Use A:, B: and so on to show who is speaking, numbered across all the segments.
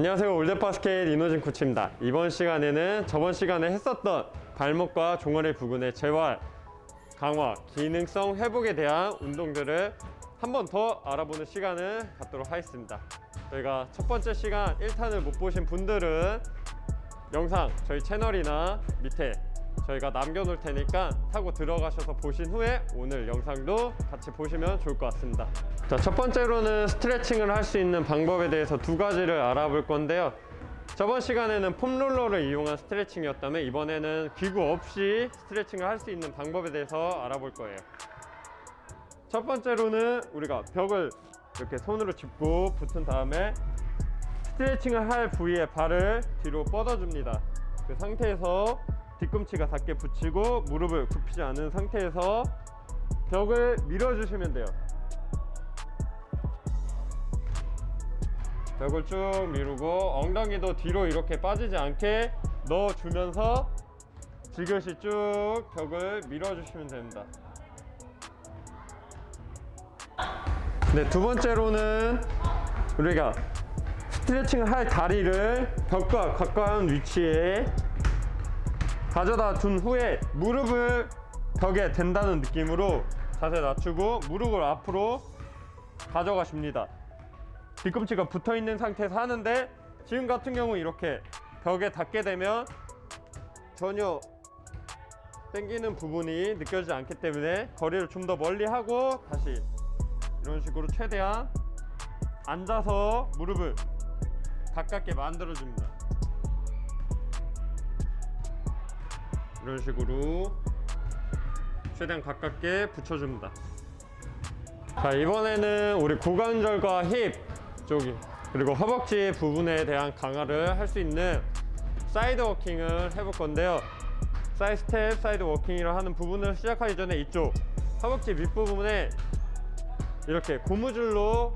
A: 안녕하세요. 올드바스켓 이노진 코치입니다. 이번 시간에는 저번 시간에 했었던 발목과 종아리 부근의 재활, 강화, 기능성 회복에 대한 운동들을 한 번 더 알아보는 시간을 갖도록 하겠습니다. 저희가 첫 번째 시간 1탄을 못 보신 분들은 영상 저희 채널이나 밑에 저희가 남겨놓을 테니까 타고 들어가셔서 보신 후에 오늘 영상도 같이 보시면 좋을 것 같습니다. 자, 첫 번째로는 스트레칭을 할 수 있는 방법에 대해서 두 가지를 알아볼 건데요. 저번 시간에는 폼롤러를 이용한 스트레칭이었다면 이번에는 기구 없이 스트레칭을 할 수 있는 방법에 대해서 알아볼 거예요. 첫 번째로는 우리가 벽을 이렇게 손으로 짚고 붙은 다음에 스트레칭을 할 부위에 발을 뒤로 뻗어줍니다. 그 상태에서 뒤꿈치가 닿게 붙이고 무릎을 굽히지 않은 상태에서 벽을 밀어주시면 돼요. 벽을 쭉 미루고 엉덩이도 뒤로 이렇게 빠지지 않게 넣어주면서 지그시 쭉 벽을 밀어주시면 됩니다. 네, 두 번째로는 우리가 스트레칭을 할 다리를 벽과 가까운 위치에 가져다 둔 후에 무릎을 벽에 댄다는 느낌으로 자세 낮추고 무릎을 앞으로 가져가 줍니다. 뒤꿈치가 붙어 있는 상태에서 하는데 지금 같은 경우 이렇게 벽에 닿게 되면 전혀 당기는 부분이 느껴지지 않기 때문에 거리를 좀 더 멀리 하고 다시 이런 식으로 최대한 앉아서 무릎을 가깝게 만들어 줍니다 이런 식으로 최대한 가깝게 붙여줍니다. 자 이번에는 우리 고관절과 힙 쪽이 그리고 허벅지 부분에 대한 강화를 할 수 있는 side walking을 해볼 건데요. side step, side walking이라 하는 부분을 시작하기 전에 이쪽 허벅지 밑부분에 이렇게 고무줄로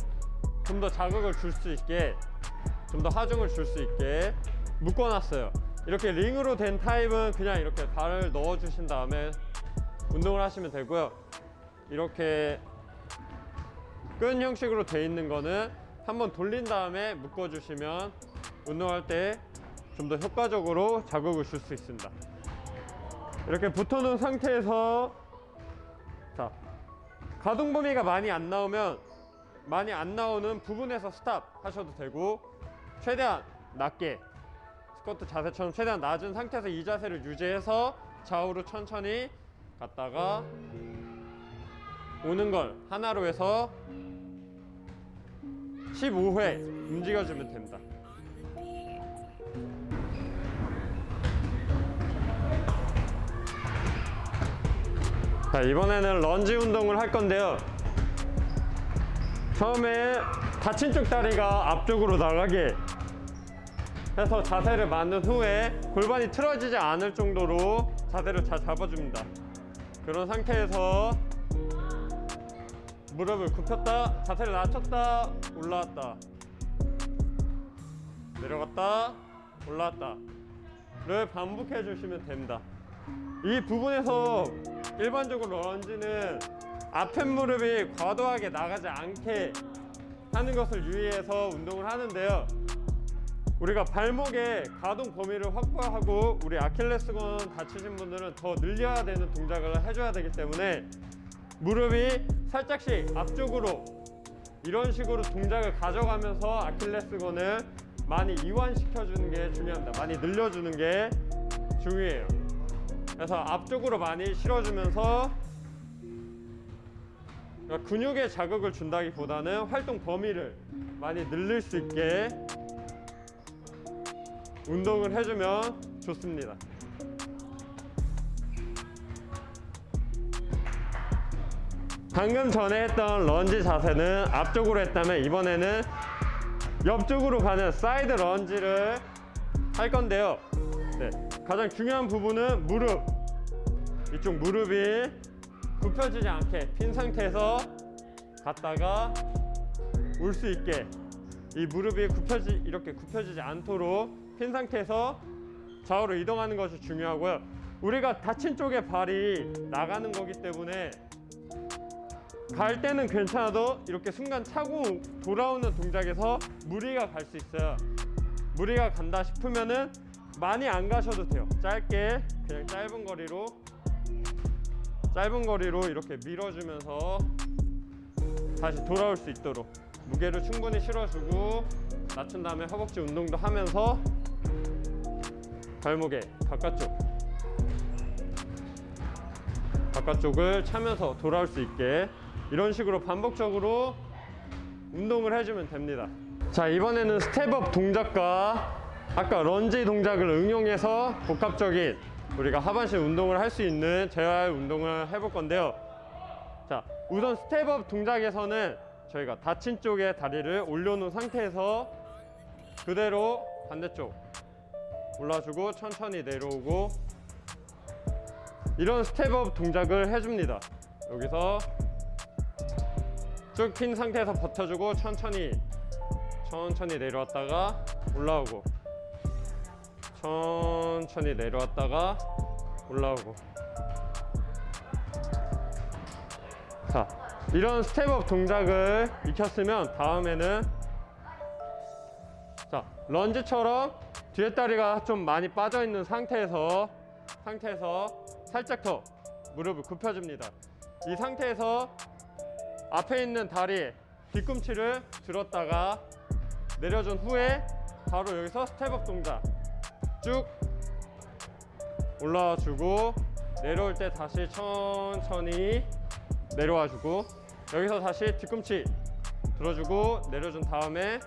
A: 좀 더 자극을 줄 수 있게 좀 더 하중을 줄 수 있게 묶어놨어요 이렇게 링으로 된 타입은 그냥 이렇게 발을 넣어 주신 다음에 운동을 하시면 되고요. 이렇게 끈 형식으로 되어 있는 거는 한번 돌린 다음에 묶어 주시면 운동할 때 좀 더 효과적으로 자극을 줄 수 있습니다. 이렇게 붙어 놓은 상태에서 자 가동 범위가 많이 안 나오면 많이 안 나오는 부분에서 스탑 하셔도 되고 최대한 낮게 스쿼트 자세처럼 최대한 낮은 상태에서 이 자세를 유지해서 좌우로 천천히 갔다가 오는 걸 하나로 해서 15회 움직여주면 됩니다. 자 이번에는 런지 운동을 할 건데요. 처음에 다친 쪽 다리가 앞쪽으로 나가게 해서 자세를 만든 후에 골반이 틀어지지 않을 정도로 자세를 잘 잡아줍니다. 그런 상태에서 무릎을 굽혔다 자세를 낮췄다 올라왔다. 내려갔다 올라왔다. 를 반복해 주시면 됩니다. 이 부분에서 일반적으로 런지는 앞에 무릎이 과도하게 나가지 않게 하는 것을 유의해서 운동을 하는데요 우리가 발목의 가동 범위를 확보하고 우리 아킬레스건 다치신 분들은 더 늘려야 되는 동작을 해줘야 되기 때문에 무릎이 살짝씩 앞쪽으로 이런 식으로 동작을 가져가면서 아킬레스건을 많이 이완시켜 주는 게 중요합니다. 많이 늘려주는 게 중요해요. 그래서 앞쪽으로 많이 실어주면서 그러니까 근육에 자극을 준다기보다는 활동 범위를 많이 늘릴 수 있게 운동을 해주면 좋습니다. 방금 전에 했던 런지 자세는 앞쪽으로 했다면 이번에는 옆쪽으로 가는 side lunge를 할 건데요. 네, 가장 중요한 부분은 무릎. 이쪽 무릎이 굽혀지지 않게 핀 상태에서 갔다가 올 수 있게 이 무릎이 굽혀지 이렇게 굽혀지지 않도록 핀 상태에서 좌우로 이동하는 것이 중요하고요. 우리가 다친 쪽에 발이 나가는 거기 때문에 갈 때는 괜찮아도 이렇게 순간 차고 돌아오는 동작에서 무리가 갈 수 있어요. 무리가 간다 싶으면은 많이 안 가셔도 돼요. 짧게 그냥 짧은 거리로 짧은 거리로 이렇게 밀어주면서 다시 돌아올 수 있도록 무게를 충분히 실어주고 낮춘 다음에 허벅지 운동도 하면서 발목에 바깥쪽 바깥쪽을 차면서 돌아올 수 있게 이런 식으로 반복적으로 운동을 해주면 됩니다. 자 이번에는 step up 동작과 아까 런지 동작을 응용해서 복합적인 우리가 하반신 운동을 할 수 있는 재활 운동을 해볼 건데요. 자 우선 step up 동작에서는 저희가 다친 쪽에 다리를 올려놓은 상태에서 그대로 반대쪽 올라주고 천천히 내려오고 이런 step up 동작을 해줍니다. 여기서 쭉 핀 상태에서 버텨주고 천천히 천천히 내려왔다가 올라오고 천천히 내려왔다가 올라오고 자 이런 step up 동작을 익혔으면 다음에는 자 lunge처럼 뒤에 다리가 좀 많이 빠져 있는 상태에서 상태에서 살짝 더 무릎을 굽혀줍니다. 이 상태에서 앞에 있는 다리 뒤꿈치를 들었다가 내려준 후에 바로 여기서 step up 동작 쭉 올라와 주고 내려올 때 다시 천천히 내려와 주고 여기서 다시 뒤꿈치 들어주고 내려준 다음에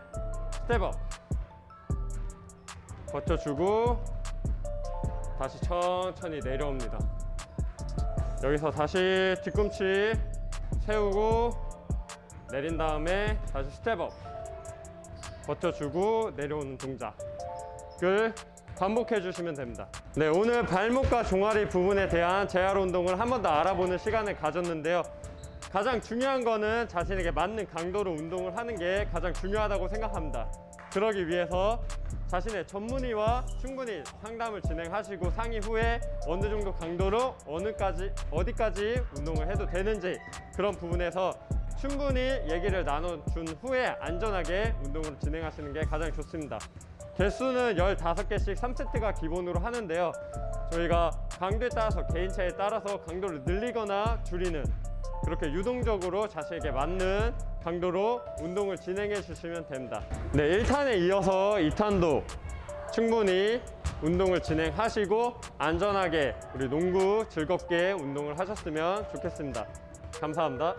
A: step up 버텨주고 다시 천천히 내려옵니다. 여기서 다시 뒤꿈치 세우고 내린 다음에 다시 step up 버텨주고 내려오는 동작을 반복해 주시면 됩니다. 네 오늘 발목과 종아리 부분에 대한 재활 운동을 한 번 더 알아보는 시간을 가졌는데요. 가장 중요한 거는 자신에게 맞는 강도로 운동을 하는 게 가장 중요하다고 생각합니다. 그러기 위해서 자신의 전문의와 충분히 상담을 진행하시고 상의 후에 어느 정도 강도로 어느까지 어디까지 운동을 해도 되는지 그런 부분에서 충분히 얘기를 나눠준 후에 안전하게 운동을 진행하시는 게 가장 좋습니다. 개수는 15개씩 3세트가 기본으로 하는데요. 저희가 강도에 따라서 개인차에 따라서 강도를 늘리거나 줄이는 그렇게 유동적으로 자신에게 맞는 강도로 운동을 진행해 주시면 됩니다. 네, 1탄에 이어서 2탄도 충분히 운동을 진행하시고 안전하게 우리 농구 즐겁게 운동을 하셨으면 좋겠습니다. 감사합니다.